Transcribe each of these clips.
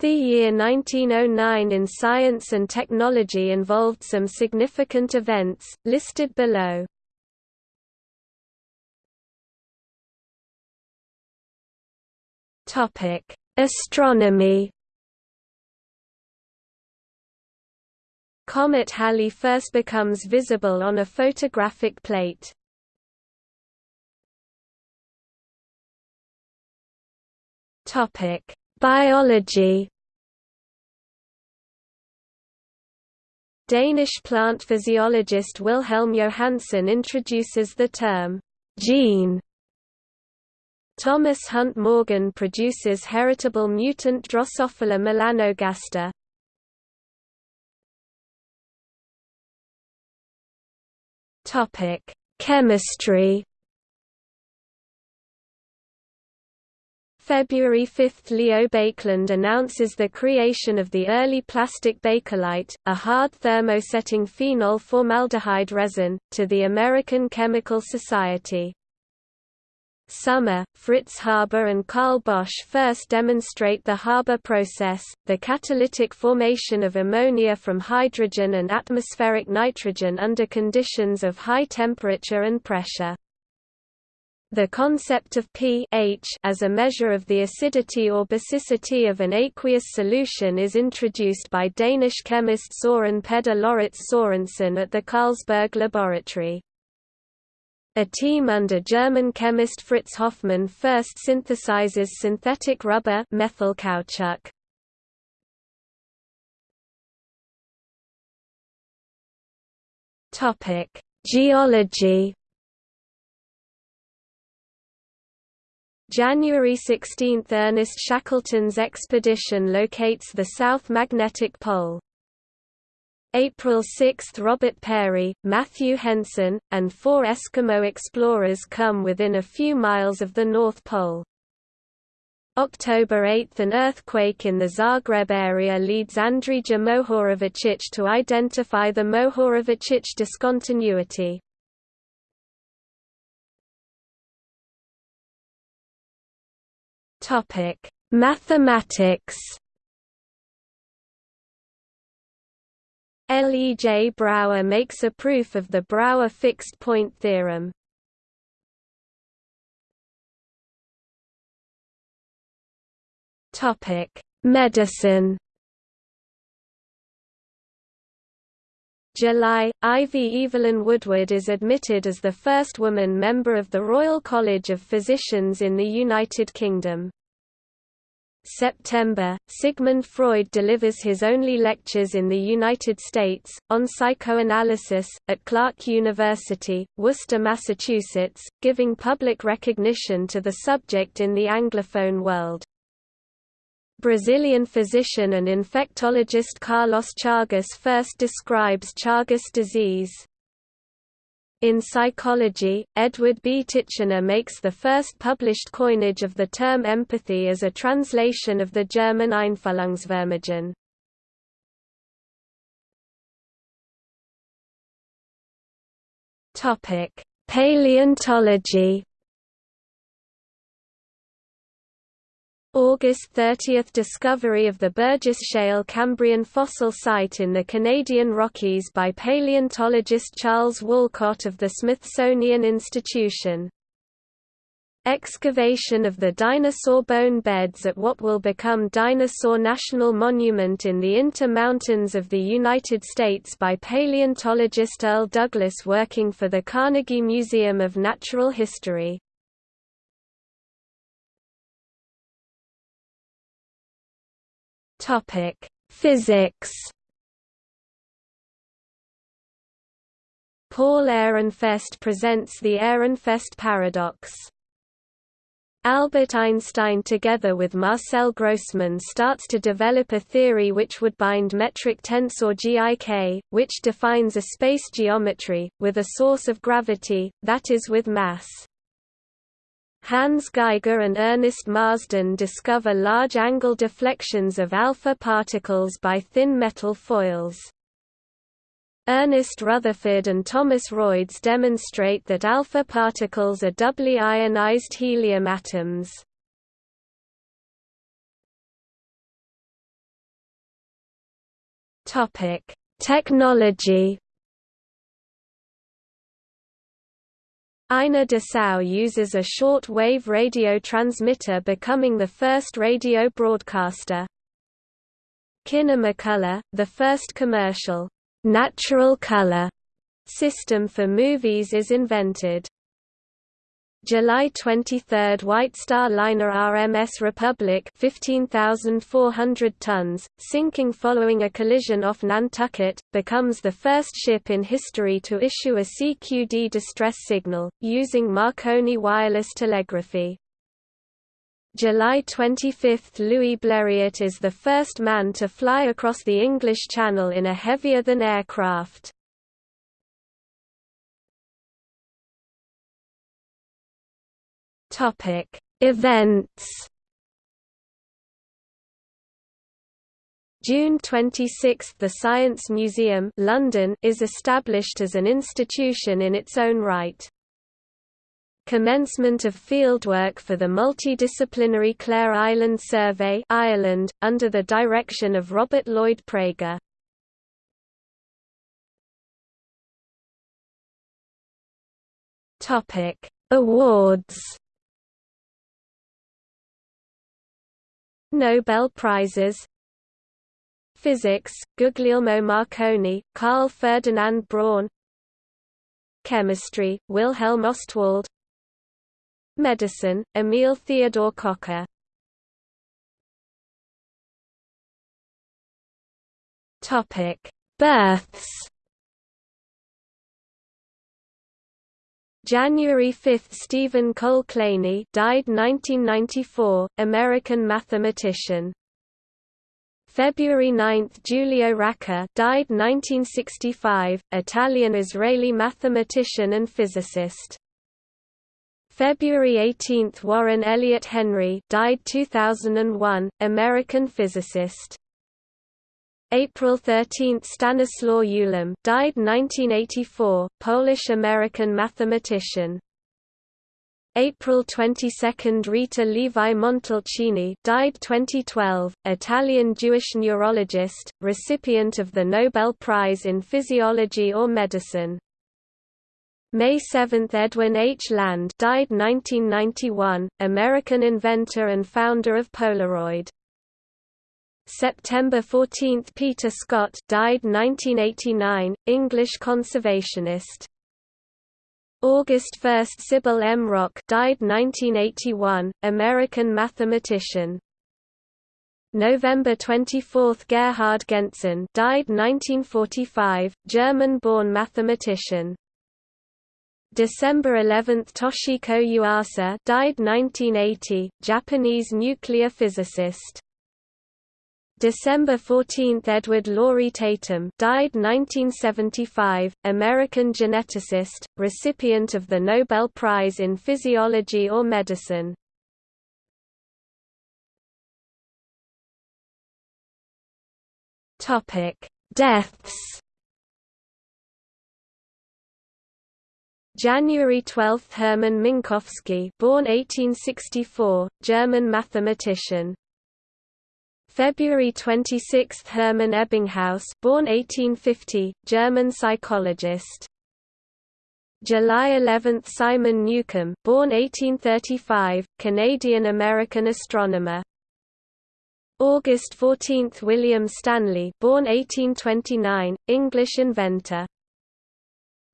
The year 1909 in science and technology involved some significant events, listed below. Astronomy Comet Halley first becomes visible on a photographic plate. Biology Danish plant physiologist Wilhelm Johannsen introduces the term gene. Thomas Hunt Morgan produces heritable mutant Drosophila melanogaster. Topic: Chemistry February 5 – Leo Baekeland announces the creation of the early plastic Bakelite, a hard thermosetting phenol formaldehyde resin, to the American Chemical Society. Summer, Fritz Haber and Carl Bosch first demonstrate the Haber process, the catalytic formation of ammonia from hydrogen and atmospheric nitrogen under conditions of high temperature and pressure. The concept of pH as a measure of the acidity or basicity of an aqueous solution is introduced by Danish chemist Søren Peder Lauritz Sørensen at the Carlsberg laboratory. A team under German chemist Fritz Hofmann first synthesizes synthetic rubber methyl caoutchouc. Topic: Geology January 16 – Ernest Shackleton's expedition locates the South Magnetic Pole. April 6 – Robert Peary, Matthew Henson, and four Eskimo explorers come within a few miles of the North Pole. October 8 – An earthquake in the Zagreb area leads Andrija Mohorovičić to identify the Mohorovičić discontinuity. Topic: Mathematics. L. E. J. Brouwer makes a proof of the Brouwer fixed point theorem. Topic: Medicine. July, Ivy Evelyn Woodward is admitted as the first woman member of the Royal College of Physicians in the United Kingdom. September, Sigmund Freud delivers his only lectures in the United States, on psychoanalysis, at Clark University, Worcester, Massachusetts, giving public recognition to the subject in the Anglophone world. Brazilian physician and infectologist Carlos Chagas first describes Chagas disease. In psychology, Edward B. Titchener makes the first published coinage of the term empathy as a translation of the German Einfühlungsvermögen. Paleontology August 30 – Discovery of the Burgess Shale Cambrian fossil site in the Canadian Rockies by paleontologist Charles Walcott of the Smithsonian Institution. Excavation of the dinosaur bone beds at what will become Dinosaur National Monument in the Intermountains of the United States by paleontologist Earl Douglas working for the Carnegie Museum of Natural History. Topic: Physics. Paul Ehrenfest presents the Ehrenfest paradox. Albert Einstein together with Marcel Grossmann starts to develop a theory which would bind metric tensor GIK, which defines a space geometry, with a source of gravity, that is with mass. Hans Geiger and Ernest Marsden discover large angle deflections of alpha particles by thin metal foils. Ernest Rutherford and Thomas Royds demonstrate that alpha particles are doubly ionized helium atoms. Topic: Technology. Ina Dessau uses a short-wave radio transmitter becoming the first radio broadcaster. Kinemacolor, the first commercial, natural color system for movies is invented. July 23 White Star liner RMS Republic 15,400 tons, sinking following a collision off Nantucket, becomes the first ship in history to issue a CQD distress signal, using Marconi wireless telegraphy. July 25 – Louis Blériot is the first man to fly across the English Channel in a heavier-than Topic: Events. June 26 – The Science Museum London is established as an institution in its own right. Commencement of fieldwork for the multidisciplinary Clare Island Survey Ireland, under the direction of Robert Lloyd Praeger. Awards Nobel Prizes. Physics, Guglielmo Marconi, Carl Ferdinand Braun. Chemistry, Wilhelm Ostwald. Medicine, Emil Theodor Kocher Births January 5 – Stephen Cole Kleene died 1994, American mathematician. February 9 – Giulio Racah died 1965, Italian-Israeli mathematician and physicist. February 18 – Warren Elliott Henry died 2001, American physicist. April 13 – Stanislaw Ulam died 1984, Polish-American mathematician. April 22 – Rita Levi Montalcini died 2012, Italian Jewish neurologist, recipient of the Nobel Prize in Physiology or Medicine. May 7 – Edwin H. Land died 1991, American inventor and founder of Polaroid. September 14 – Peter Scott died 1989, English conservationist. August 1 – Sybil M. Rock died 1981, American mathematician. November 24 – Gerhard Gentzen died 1945, German-born mathematician. December 11 – Toshiko Yuasa died 1980, Japanese nuclear physicist. December 14 – Edward Laurie Tatum died 1975, American geneticist, recipient of the Nobel Prize in Physiology or Medicine. Deaths January 12 – Hermann Minkowski born 1864, German mathematician February 26 – Hermann Ebbinghaus born 1850, German psychologist. July 11 – Simon Newcomb born 1835, Canadian-American astronomer. August 14 – William Stanley born 1829, English inventor.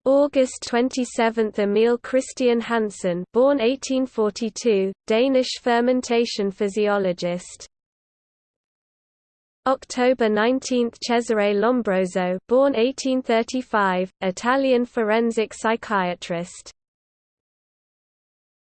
August 27 – Emil Christian Hansen born 1842, Danish fermentation physiologist. October 19 – Cesare Lombroso born 1835, Italian forensic psychiatrist